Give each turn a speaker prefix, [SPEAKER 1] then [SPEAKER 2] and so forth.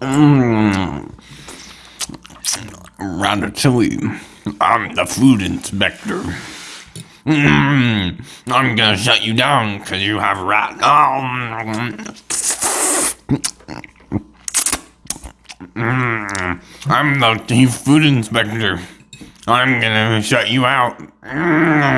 [SPEAKER 1] Mm. Ratatouille. I'm the food inspector. Mm. I'm gonna shut you down because you have rat. Oh. Mm. I'm the chief food inspector. I'm gonna shut you out. Mm.